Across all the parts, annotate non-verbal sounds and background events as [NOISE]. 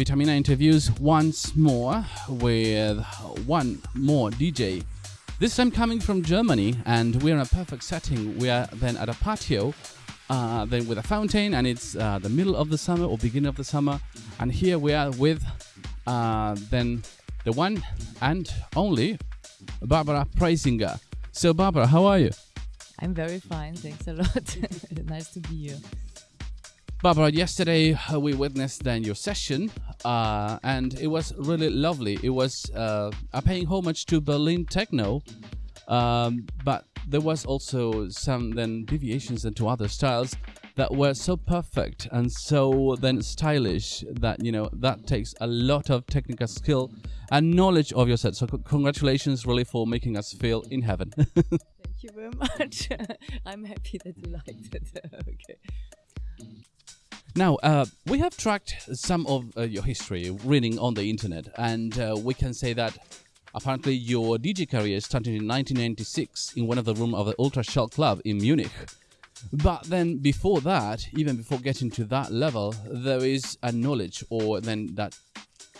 Vitamina interviews once more with one more DJ. This time coming from Germany, and we're in a perfect setting. We are then at a patio, uh, then with a fountain, and it's uh, the middle of the summer or beginning of the summer. And here we are with uh, then the one and only Barbara Preisinger. So, Barbara, how are you? I'm very fine, thanks a lot. [LAUGHS] nice to be here. Barbara, yesterday uh, we witnessed then your session, uh, and it was really lovely. It was uh, paying homage to Berlin techno, um, but there was also some then deviations into other styles that were so perfect and so then stylish that you know that takes a lot of technical skill and knowledge of your set. So congratulations, really, for making us feel in heaven. [LAUGHS] Thank you very much. [LAUGHS] I'm happy that you liked it. [LAUGHS] okay. Now, uh, we have tracked some of uh, your history reading on the internet, and uh, we can say that apparently your DJ career started in 1996 in one of the rooms of the Ultraschall Club in Munich. But then before that, even before getting to that level, there is a knowledge or then that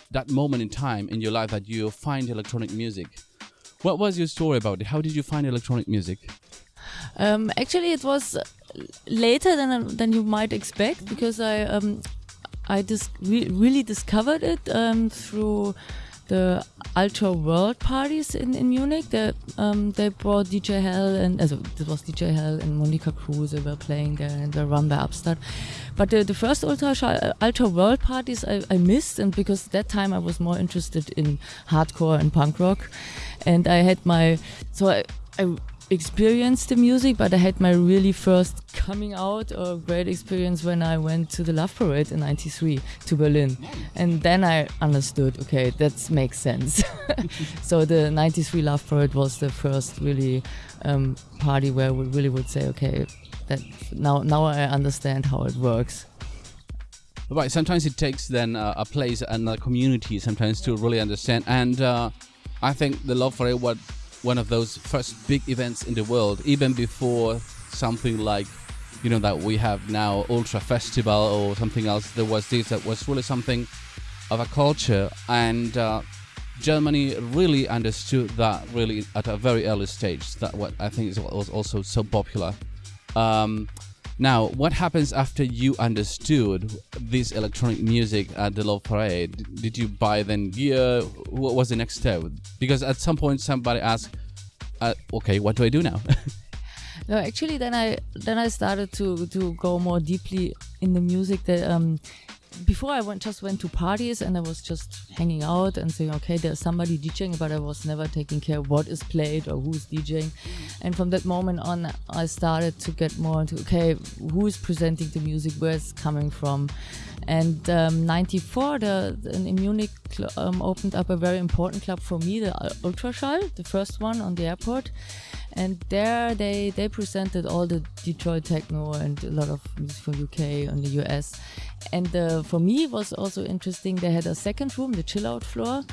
that moment in time in your life that you find electronic music. What was your story about it? How did you find electronic music? Um, actually, it was later than than you might expect because I um, I dis re really discovered it um, through the Ultra World parties in, in Munich. They, um, they brought DJ Hell and also it was DJ Hell and Monika Kruse. They were playing there and were run by Upstart. But the, the first Ultra Ultra World parties I, I missed, and because that time I was more interested in hardcore and punk rock, and I had my so I, I experienced the music, but I had my really first coming out or great experience when I went to the Love Parade in '93 to Berlin, and then I understood. Okay, that makes sense. [LAUGHS] so the '93 Love Parade was the first really um, party where we really would say, okay, that now now I understand how it works. Right. Sometimes it takes then uh, a place and a community sometimes to really understand, and uh, I think the Love Parade what one of those first big events in the world, even before something like, you know, that we have now, Ultra Festival or something else. There was this that was really something of a culture, and uh, Germany really understood that really at a very early stage. That what I think is was also so popular. Um, now, what happens after you understood this electronic music at the Love Parade? Did you buy then gear? What was the next step? Because at some point somebody asked, uh, "Okay, what do I do now?" [LAUGHS] no, actually, then I then I started to to go more deeply in the music that um, before I went just went to parties and I was just hanging out and saying, okay, there's somebody DJing, but I was never taking care what is played or who's DJing. And from that moment on, I started to get more into okay, who is presenting the music, where it's coming from. And um, 94, the, the, in Munich um, opened up a very important club for me, the Ultraschall, the first one on the airport and there they they presented all the Detroit techno and a lot of music from UK and the US. And uh, for me it was also interesting. They had a second room, the chill out floor,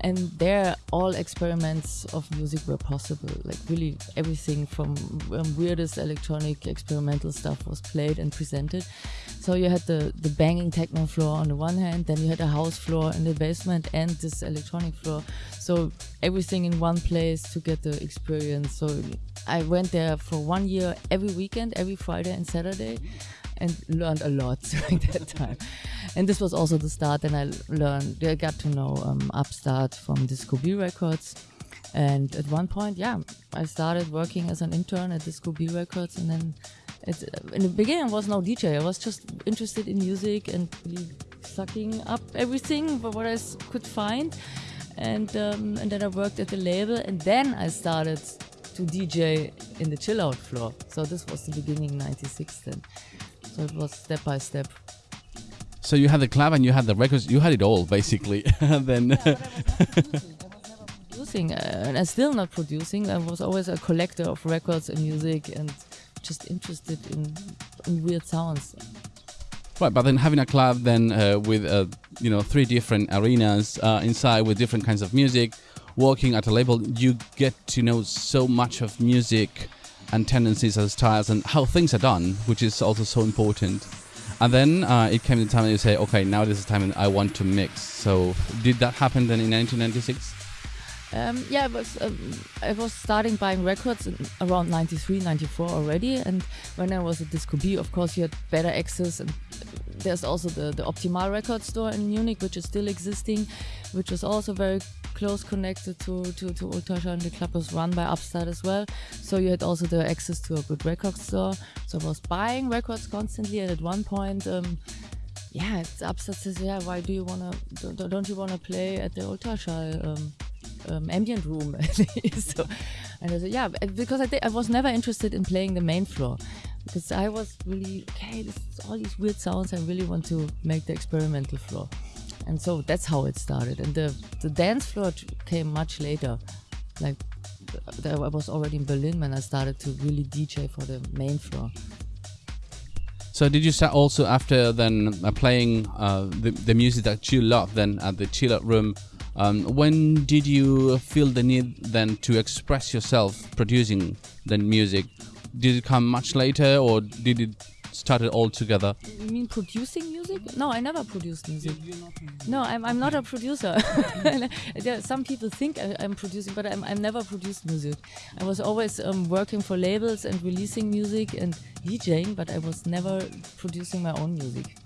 and there all experiments of music were possible. Like really everything from um, weirdest electronic experimental stuff was played and presented. So you had the the banging techno floor on the one hand, then you had a house floor in the basement and this electronic floor. So everything in one place to get the experience. So I went there for one year every weekend, every Friday and Saturday, and learned a lot [LAUGHS] during that time. And this was also the start. And I learned, I got to know um, Upstart from Disko B Records. And at one point, yeah, I started working as an intern at Disko B Records, and then it, in the beginning I was no DJ. I was just interested in music and really sucking up everything but what I could find and um, and then I worked at the label, and then I started to DJ in the chill out floor. So this was the beginning '96 then. So it was step by step. So you had the club and you had the records. You had it all basically. [LAUGHS] then. Yeah, producing, uh, and I'm still not producing. I was always a collector of records and music, and just interested in, in weird sounds. Right, but then having a club then uh, with uh, you know three different arenas uh, inside with different kinds of music, working at a label, you get to know so much of music and tendencies as styles and how things are done, which is also so important. and then uh, it came the time you say, okay, now this is time I want to mix. So did that happen then in 1996? Um, yeah, I was, um, I was starting buying records around 93, 94 already. And when I was at Disko B, of course, you had better access. And there's also the, the Optimal record store in Munich, which is still existing, which is also very close connected to, to, to Ultraschall and the club was run by Upstart as well. So you had also the access to a good record store. So I was buying records constantly. And at one point, um, yeah, Upstart says, yeah, why do you want to, don't, don't you want to play at the Ultraschall? Um, um, ambient room. [LAUGHS] so, and I said, yeah, because I, I was never interested in playing the main floor because I was really okay. This all these weird sounds. I really want to make the experimental floor, and so that's how it started. And the the dance floor came much later. Like I was already in Berlin when I started to really DJ for the main floor. So did you start also after then uh, playing uh, the, the music that you love then at the chill out room um, when did you feel the need then to express yourself producing the music? Did it come much later or did it start it all together? You mean producing music? No, I never produced music. No, I'm, I'm not a producer. [LAUGHS] some people think I, am producing, but I'm, I'm never produced music. I was always um, working for labels and releasing music and DJing, but I was never producing my own music.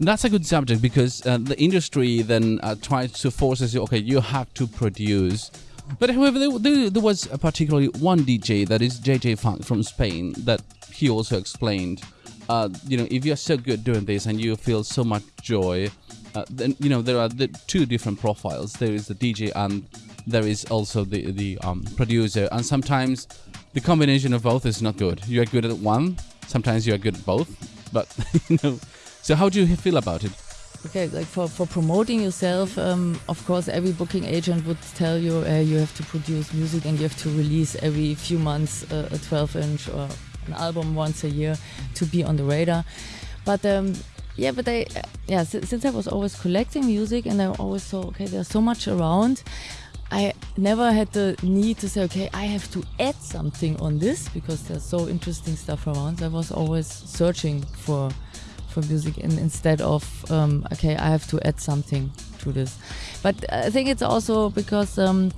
That's a good subject because uh, the industry then uh, tries to force us, okay, you have to produce. But however, there, there, there, was particularly one DJ that is JJ Funk from Spain that he also explained. Uh, you know, if you're so good doing this and you feel so much joy, uh, then you know there are the two different profiles. There is the DJ and there is also the the um, producer. And sometimes the combination of both is not good. You are good at one, sometimes you are good at both. But [LAUGHS] you know so how do you feel about it? Okay, like for, for promoting yourself, um, of course, every booking agent would tell you uh, you have to produce music and you have to release every few months uh, a 12 inch or an album once a year to be on the radar. But um, yeah, but I, uh, yeah, since I was always collecting music and I always saw, okay, there's so much around, I never had the need to say, okay, I have to add something on this because there's so interesting stuff around. I was always searching for for music in, instead of um, okay I have to add something to this but I think it's also because um,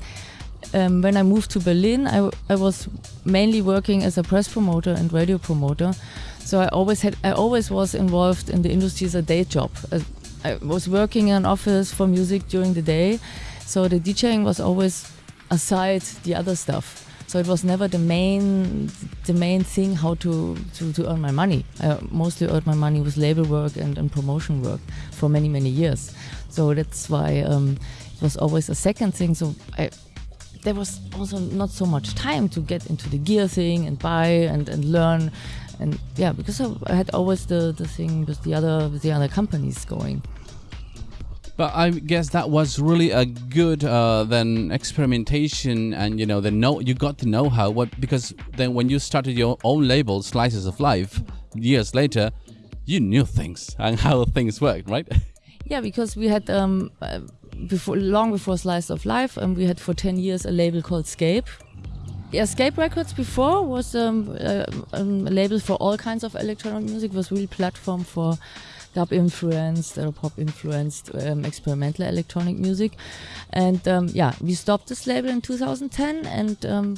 um, when I moved to Berlin I, I was mainly working as a press promoter and radio promoter so I always had I always was involved in the industry as a day job I, I was working in an office for music during the day so the DJing was always aside the other stuff so it was never the main the main thing how to, to, to earn my money. I mostly earned my money with label work and, and promotion work for many, many years. So that's why um, it was always a second thing. So I, there was also not so much time to get into the gear thing and buy and, and learn. And yeah, because I had always the, the thing with the other with the other companies going. But I guess that was really a good uh, then experimentation, and you know, the know you got to know how what because then when you started your own label, Slices of Life, years later, you knew things and [LAUGHS] how things worked, right? Yeah, because we had um, uh, before long before Slice of Life, and we had for ten years a label called Scape. Yeah, Scape Records before was um, uh, um, a label for all kinds of electronic music. Was really platform for dub influenced or pop influenced um, experimental electronic music. And um, yeah, we stopped this label in 2010 and um,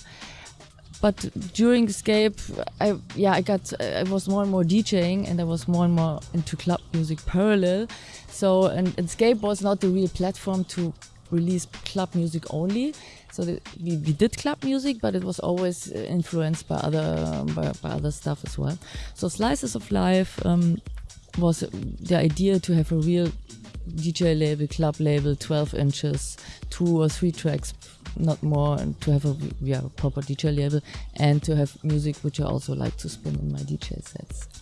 but during Scape, I yeah I got I was more and more DJing and I was more and more into club music parallel. So and, and Scape was not the real platform to release club music only. So the, we, we did club music, but it was always influenced by other by, by other stuff as well. So Slices of Life um, was the idea to have a real DJ label, club label, 12 inches, two or three tracks, not more, and to have a yeah, proper DJ label and to have music which I also like to spin in my DJ sets.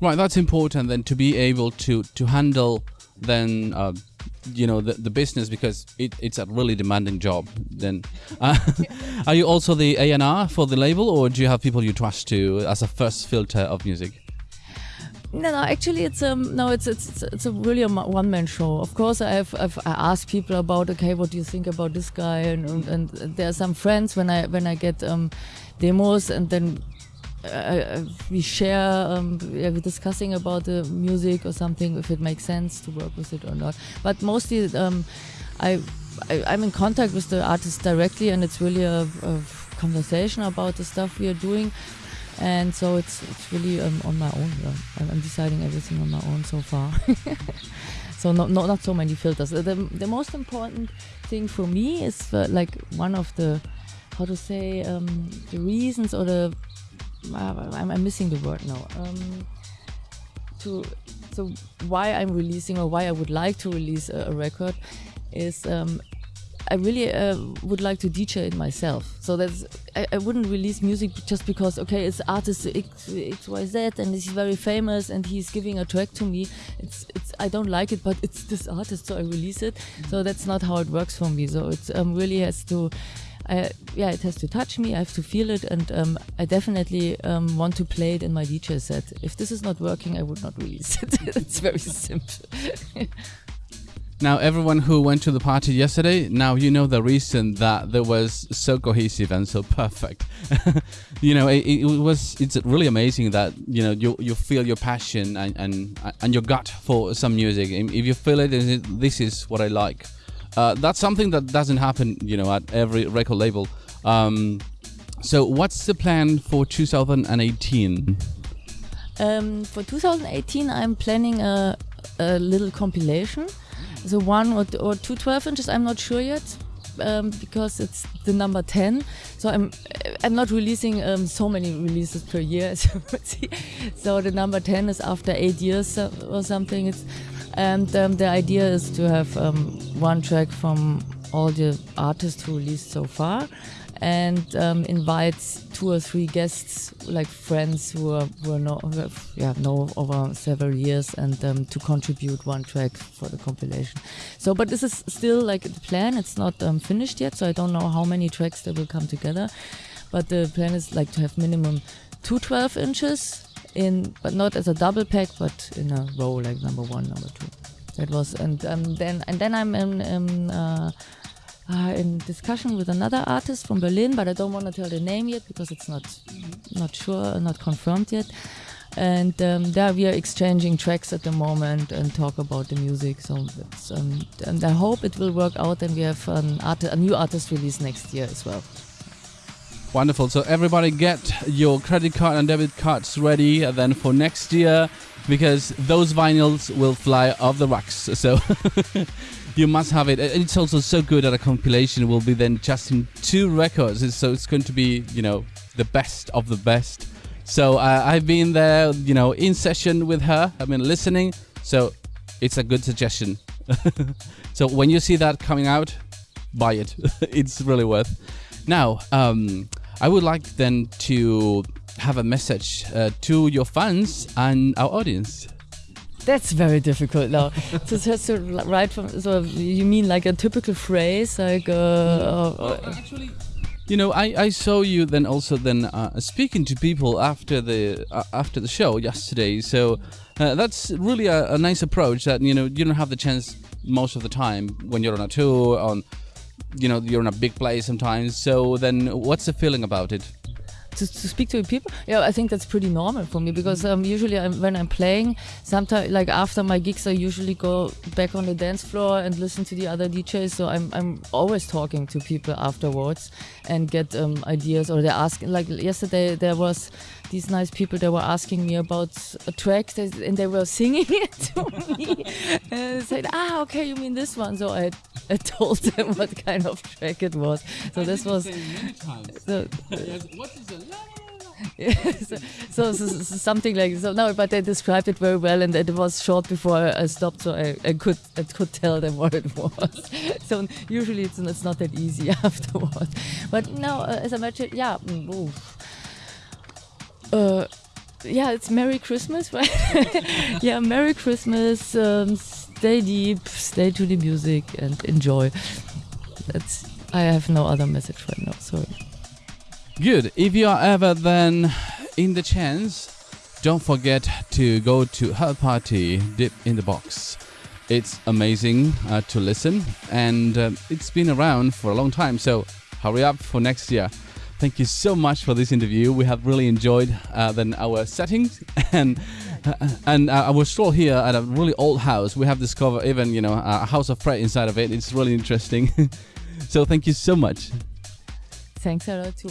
Right, that's important then to be able to to handle then uh, you know the, the business because it, it's a really demanding job then uh, [LAUGHS] are you also the A&R for the label or do you have people you trust to as a first filter of music no, no. Actually, it's um no, it's it's it's a really a one man show. Of course, I've I've I asked people about okay, what do you think about this guy, and and, and there are some friends when I when I get um demos, and then uh, we share, um, yeah, we're discussing about the music or something, if it makes sense to work with it or not. But mostly, um, I, I am in contact with the artist directly, and it's really a, a, conversation about the stuff we are doing. And so it's it's really um, on my own. Yeah. I'm, I'm deciding everything on my own so far. [LAUGHS] so not, not not so many filters. The the most important thing for me is uh, like one of the how to say um, the reasons or the uh, I'm, I'm, missing the word now. Um, to so why I'm releasing or why I would like to release a, a record is um, I really uh, would like to DJ it myself. So that's I, I, wouldn't release music just because okay, it's artist X, X Y Z and he's very famous and he's giving a track to me. It's it's I don't like it, but it's this artist, so I release it. So that's not how it works for me. So it um, really has to. I, yeah, it has to touch me. I have to feel it, and um, I definitely um, want to play it in my DJ set. If this is not working, I would not release it. [LAUGHS] it's very simple. Now, everyone who went to the party yesterday, now you know the reason that there was so cohesive and so perfect. [LAUGHS] you know, it, it, was. It's really amazing that you know you you feel your passion and and and your gut for some music. If you feel it, this is what I like. Uh, that's something that doesn't happen, you know, at every record label. Um, so, what's the plan for 2018? Um, for 2018, I'm planning a, a little compilation so one or, or two 12 inches, I'm not sure yet. Um, because it's the number 10 so I'm I'm not releasing um, so many releases per year [LAUGHS] as you see so the number 10 is after eight years or something it's and um, the idea is to have um, one track from all the artists who released so far and um, invites two or three guests, like friends who are who are yeah know over several years, and um, to contribute one track for the compilation. So, but this is still like the plan. It's not um, finished yet, so I don't know how many tracks they will come together. But the plan is like to have minimum two 12 inches in, but not as a double pack, but in a row, like number one, number two. That was, and um, then and then I'm in. in uh, uh, in discussion with another artist from Berlin, but I don't want to tell the name yet because it's not not sure, not confirmed yet. And um, there we are exchanging tracks at the moment and talk about the music. So um, and I hope it will work out, and we have an art- a new artist release next year as well. Wonderful. So everybody get your credit card and debit cards ready then for next year because those vinyls will fly off the racks. [LAUGHS] So [LAUGHS] you must have it. It's also so good that a compilation will be then just in two records. So it's going to be, you know, the best of the best. So uh, I've been there, you know, in session with her. I've been listening. So it's a good suggestion. [LAUGHS] so when you see that coming out, buy it. it's really worth. Now, um, I would like then to have a message uh, to your fans and our audience. That's very difficult now. [LAUGHS] so just to write from. So you mean like a typical phrase, like? Uh, well, actually, you know, I, I saw you then also then uh, speaking to people after the uh, after the show yesterday. So uh, that's really a, a, nice approach. That you know you don't have the chance most of the time when you're on a tour on. You know, you're in a big place sometimes. So then, what's the feeling about it? to, to speak to people yeah i think that's pretty normal for me because um, usually I'm, when i'm playing sometimes like after my gigs i usually go back on the dance floor and listen to the other djs so i'm, I'm always talking to people afterwards and get um, ideas or they're asking like yesterday there was these nice people that were asking me about a track and they were [LAUGHS] singing it to me [LAUGHS] and I said ah okay you mean this one so I, I [LAUGHS] told them what kind of track it was. So I this was [LAUGHS] so, what is a [LAUGHS] so, so, so, so, something like so no but they described it very well and it was short before I stopped so I, I could I could tell them what it was. So usually it's, it's not that easy afterwards but now uh, as I mentioned yeah mm, uh, yeah, it's Merry Christmas, right? yeah, Merry Christmas. Um, stay deep, stay to the music, and enjoy. That's. I have no other message right now. Sorry. Good. If you are ever then in the chance, don't forget to go to her party, Dip in the Box. It's amazing uh, to listen, and uh, it's been around for a long time. So hurry up for next year. Thank you so much for this interview. We have really enjoyed uh, then our settings [LAUGHS] and uh, and uh, our stroll here at a really old house. We have discovered even you know a house of prayer inside of it. It's really interesting. [LAUGHS] so thank you so much. Thanks a lot too.